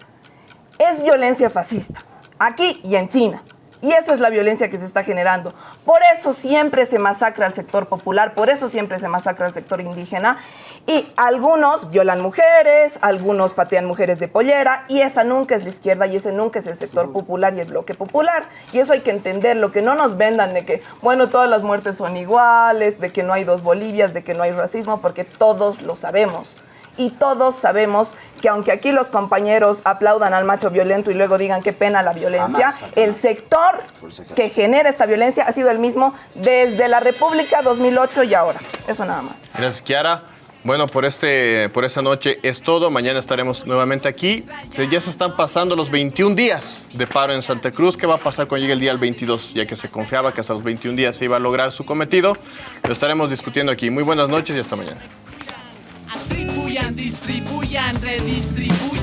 es violencia fascista, aquí y en China. Y esa es la violencia que se está generando. Por eso siempre se masacra al sector popular, por eso siempre se masacra al sector indígena. Y algunos violan mujeres, algunos patean mujeres de pollera, y esa nunca es la izquierda y ese nunca es el sector popular y el bloque popular. Y eso hay que entenderlo, que no nos vendan de que, bueno, todas las muertes son iguales, de que no hay dos Bolivias, de que no hay racismo, porque todos lo sabemos y todos sabemos que aunque aquí los compañeros aplaudan al macho violento y luego digan qué pena la violencia, el sector que genera esta violencia ha sido el mismo desde la República 2008 y ahora. Eso nada más. Gracias, Kiara. Bueno, por, este, por esta noche es todo. Mañana estaremos nuevamente aquí. Se- ya se están pasando los 21 días de paro en Santa Cruz. ¿Qué va a pasar cuando llegue el día del 22? Ya que se confiaba que hasta los 21 días se iba a lograr su cometido. Lo estaremos discutiendo aquí. Muy buenas noches y hasta mañana. Distribuyan, distribuyan, redistribuyan.